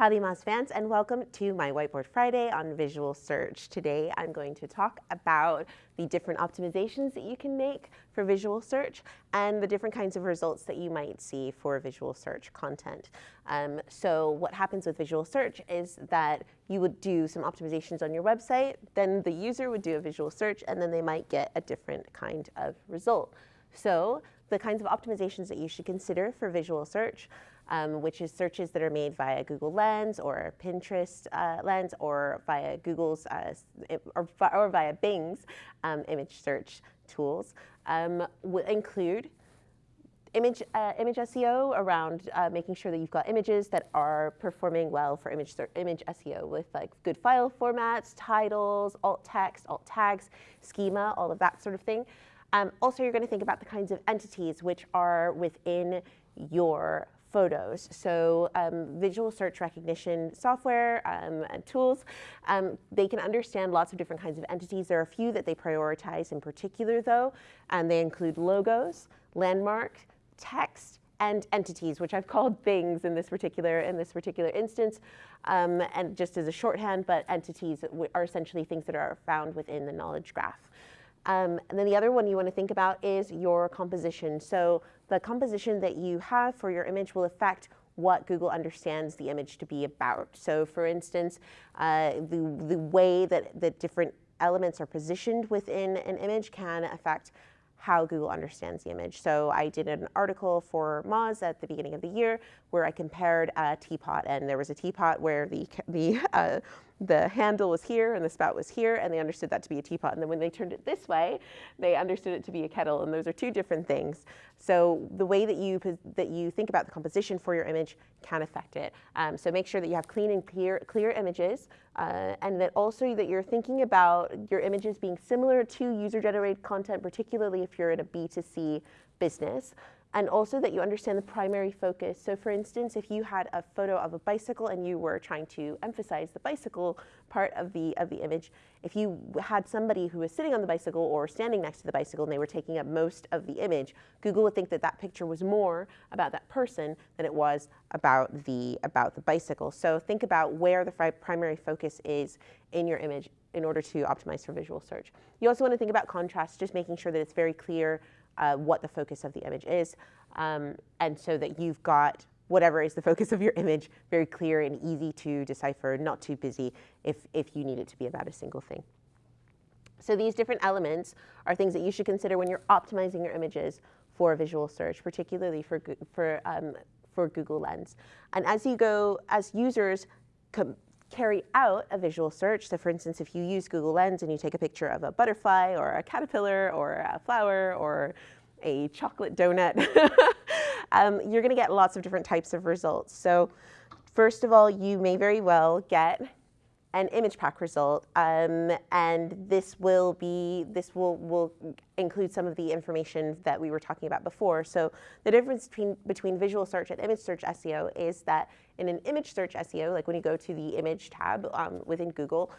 Howdy Moz fans and welcome to my Whiteboard Friday on Visual Search. Today I'm going to talk about the different optimizations that you can make for visual search and the different kinds of results that you might see for visual search content. Um, so what happens with visual search is that you would do some optimizations on your website, then the user would do a visual search and then they might get a different kind of result. So the kinds of optimizations that you should consider for visual search um, which is searches that are made via Google Lens or Pinterest uh, Lens or via Google's uh, or, or, via Bing's um, image search tools um, will include image, uh, image SEO around uh, making sure that you've got images that are performing well for image, image SEO with like good file formats, titles, alt text, alt tags, schema, all of that sort of thing. Um, also, you're going to think about the kinds of entities which are within your photos. So um, visual search recognition software um, and tools, um, they can understand lots of different kinds of entities. There are a few that they prioritize in particular though, and they include logos, landmark, text, and entities, which I've called things in this particular in this particular instance, um, and just as a shorthand, but entities are essentially things that are found within the knowledge graph. Um, and then the other one you want to think about is your composition. So the composition that you have for your image will affect what Google understands the image to be about. So for instance, uh, the, the way that, that different elements are positioned within an image can affect how Google understands the image. So I did an article for Moz at the beginning of the year where I compared a teapot and there was a teapot where the, the, uh, the handle was here and the spout was here and they understood that to be a teapot. And then when they turned it this way, they understood it to be a kettle and those are two different things. So the way that you, that you think about the composition for your image can affect it. Um, so make sure that you have clean and clear, clear images uh, and that also that you're thinking about your images being similar to user-generated content, particularly if you're in a B2C business and also that you understand the primary focus. So for instance, if you had a photo of a bicycle and you were trying to emphasize the bicycle part of the, of the image, if you had somebody who was sitting on the bicycle or standing next to the bicycle and they were taking up most of the image, Google would think that that picture was more about that person than it was about the, about the bicycle. So think about where the primary focus is in your image in order to optimize for visual search. You also want to think about contrast, just making sure that it's very clear uh, what the focus of the image is. Um, and so that you've got whatever is the focus of your image very clear and easy to decipher, not too busy if, if you need it to be about a single thing. So these different elements are things that you should consider when you're optimizing your images for visual search, particularly for, for, um, for Google Lens. And as you go, as users carry out a visual search. So for instance, if you use Google Lens and you take a picture of a butterfly or a caterpillar or a flower or a chocolate donut, um, you're gonna get lots of different types of results. So first of all, you may very well get an image pack result, um, and this will be this will will include some of the information that we were talking about before. So the difference between between visual search and image search SEO is that in an image search SEO, like when you go to the image tab um, within Google,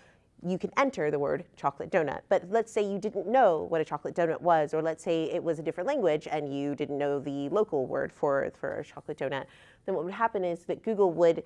you can enter the word chocolate donut. But let's say you didn't know what a chocolate donut was, or let's say it was a different language and you didn't know the local word for, for a chocolate donut, then what would happen is that Google would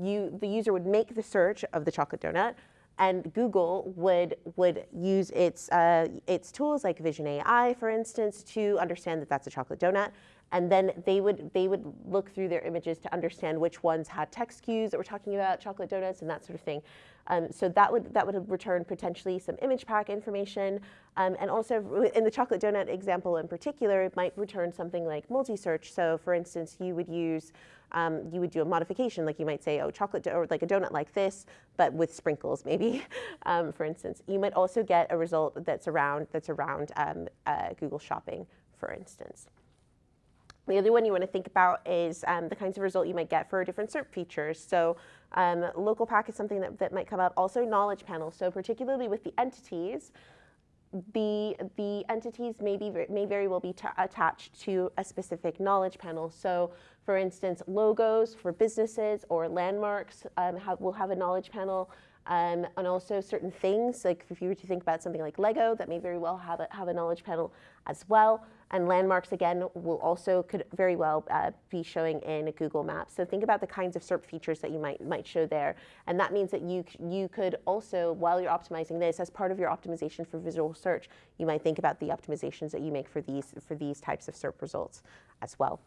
you, the user would make the search of the chocolate donut, and Google would would use its uh, its tools like Vision AI, for instance, to understand that that's a chocolate donut, and then they would they would look through their images to understand which ones had text cues that were talking about chocolate donuts and that sort of thing. Um, so that would that would return potentially some image pack information, um, and also in the chocolate donut example in particular, it might return something like multi-search. So for instance, you would use um, you would do a modification, like you might say, oh, chocolate, or like a donut like this, but with sprinkles, maybe, um, for instance. You might also get a result that's around, that's around um, uh, Google Shopping, for instance. The other one you want to think about is um, the kinds of result you might get for different SERP features. So um, local pack is something that, that might come up. Also knowledge panel. So particularly with the entities, the, the entities may, be, may very well be attached to a specific knowledge panel. So for instance, logos for businesses or landmarks um, have, will have a knowledge panel. Um, and also certain things, like if you were to think about something like Lego, that may very well have a, have a knowledge panel as well. And landmarks, again, will also could very well uh, be showing in Google Maps. So think about the kinds of SERP features that you might, might show there. And that means that you, you could also, while you're optimizing this, as part of your optimization for visual search, you might think about the optimizations that you make for these, for these types of SERP results as well.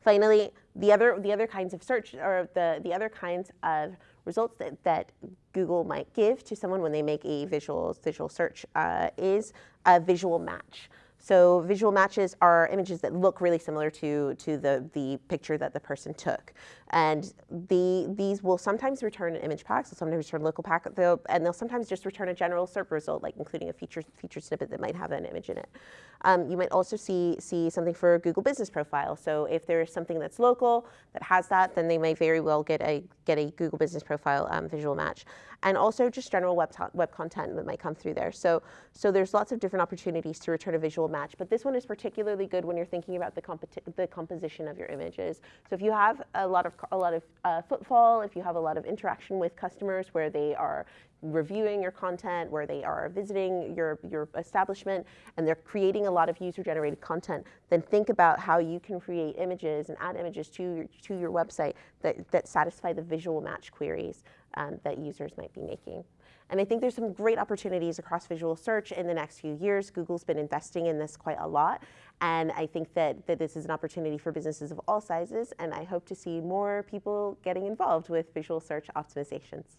Finally, the other, the other kinds of search, or the, the other kinds of results that, that Google might give to someone when they make a visual, visual search uh, is a visual match. So visual matches are images that look really similar to, to the, the picture that the person took. And the, these will sometimes return an image pack, so sometimes return local pack, they'll, and they'll sometimes just return a general SERP result, like including a feature, feature snippet that might have an image in it. Um, you might also see, see something for Google Business Profile. So if there's something that's local that has that, then they may very well get a, get a Google Business Profile um, visual match. And also just general web, web content that might come through there. So, so there's lots of different opportunities to return a visual match, but this one is particularly good when you're thinking about the, the composition of your images. So if you have a lot of a lot of uh, footfall, if you have a lot of interaction with customers where they are reviewing your content, where they are visiting your, your establishment, and they're creating a lot of user-generated content, then think about how you can create images and add images to your, to your website that, that satisfy the visual match queries um, that users might be making. And I think there's some great opportunities across visual search in the next few years. Google's been investing in this quite a lot. And I think that, that this is an opportunity for businesses of all sizes. And I hope to see more people getting involved with visual search optimizations.